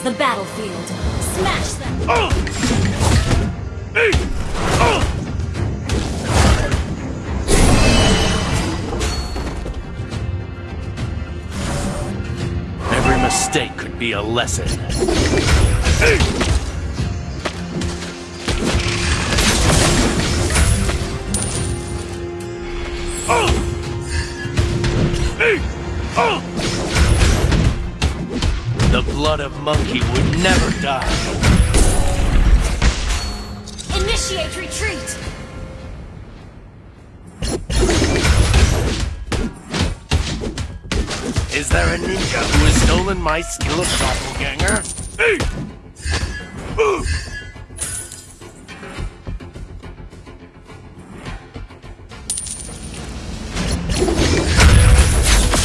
is the battlefield. Smash them! Every mistake could be a lesson. blood of monkey would never die. Initiate retreat! Is there a ninja who has stolen my skill of doppelganger? Hey! Move!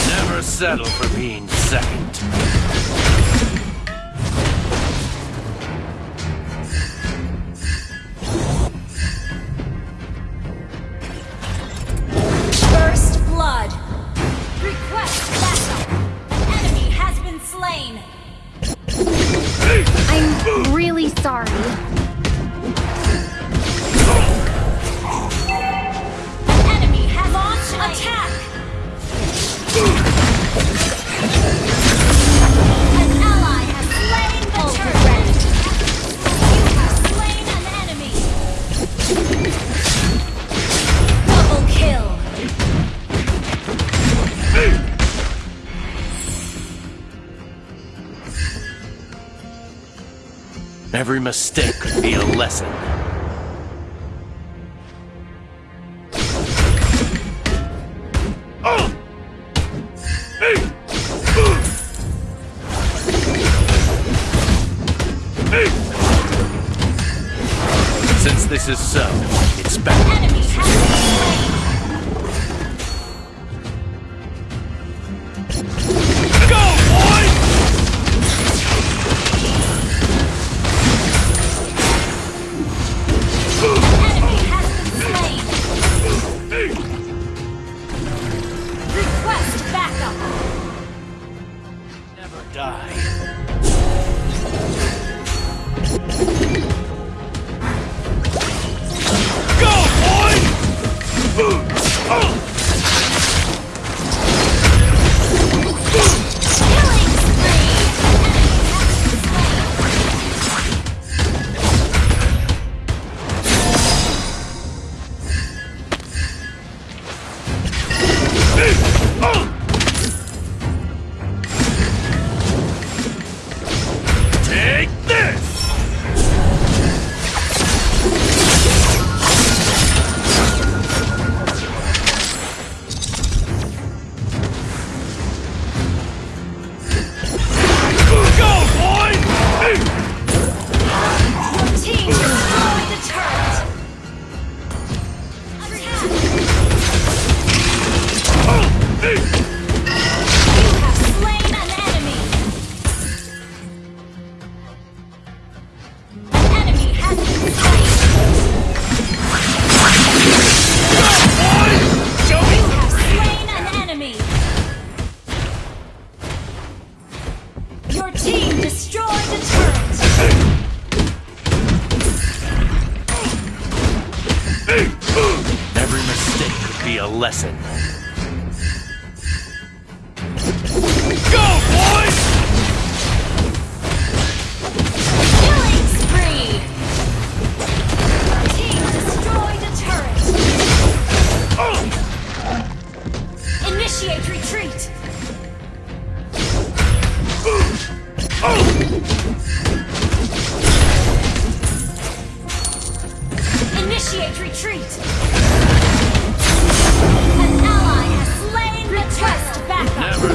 Never settle for being second. Every mistake could be a lesson. Since this is so,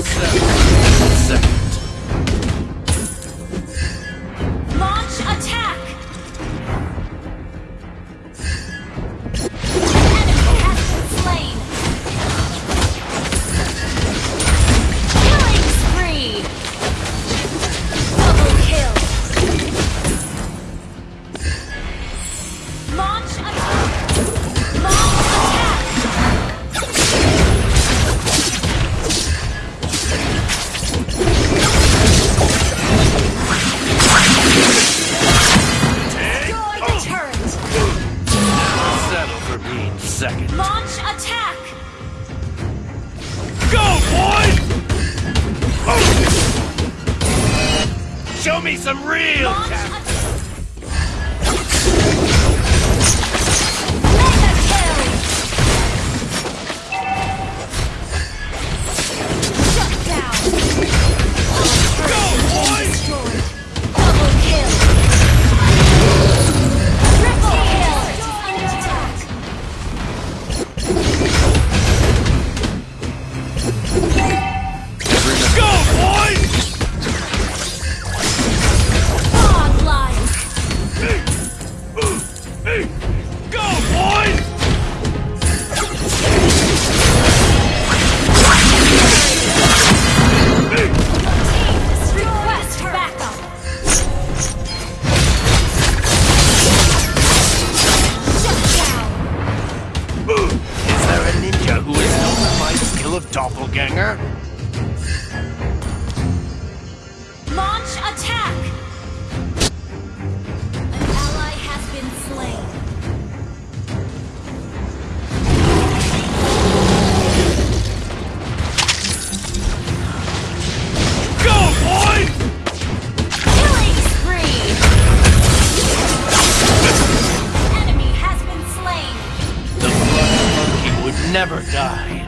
Seven. Seven. never die.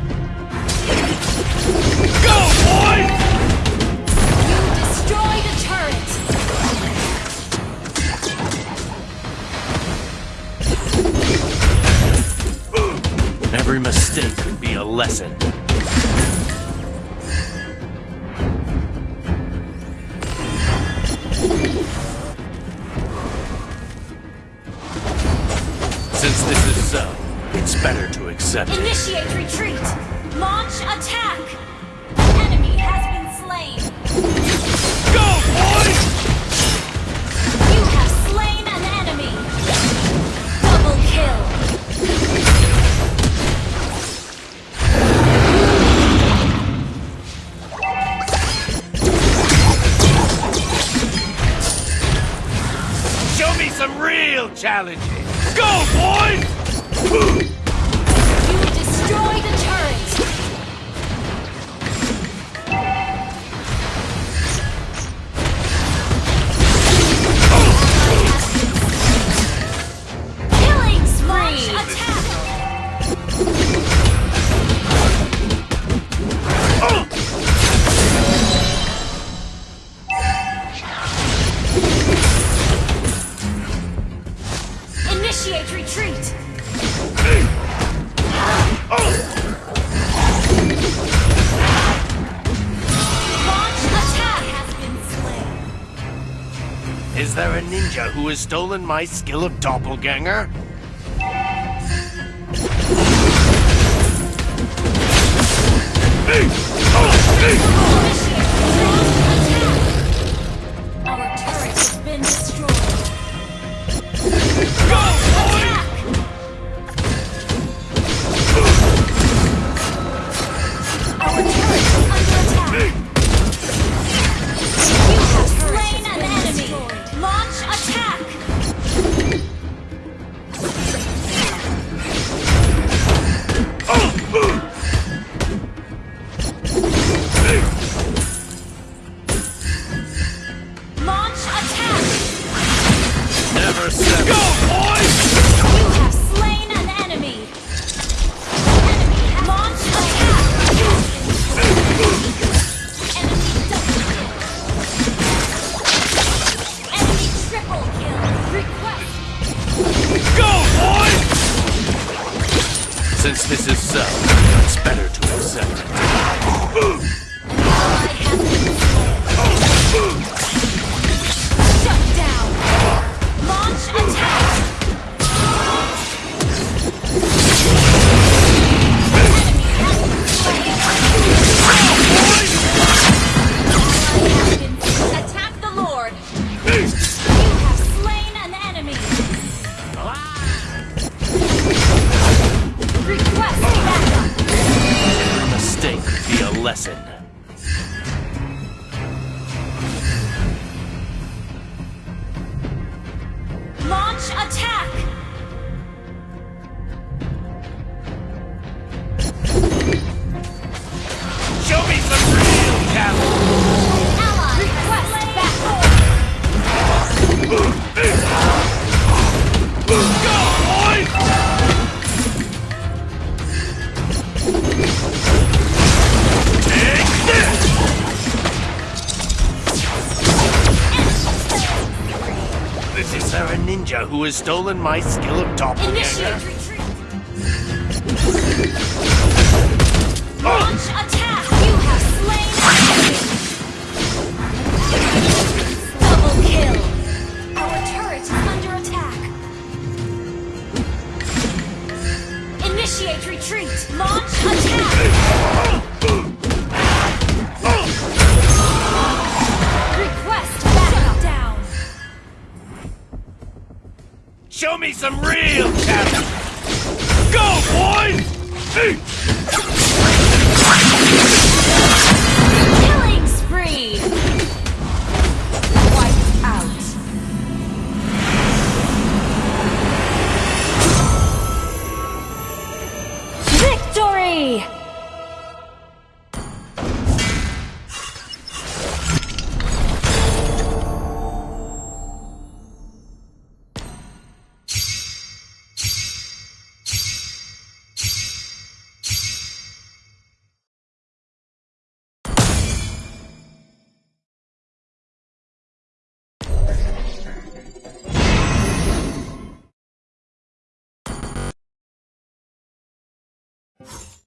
Go, boy! You destroy the turret! Every mistake could be a lesson. Since this is so, it's better to accept Initiate it. retreat! Launch attack! Enemy has been slain! Go, boy! You have slain an enemy! Double kill! Show me some real challenges! Go, boys! Boom! who has stolen my skill of doppelganger? Since this is so, it's better to accept it. Has stolen my skill of doppelganger? Initiate retreat. Launch attack. You have slain enemy. Double kill. Our turret is under attack. Initiate retreat. Launch attack. Show me some real talent! Go, boys!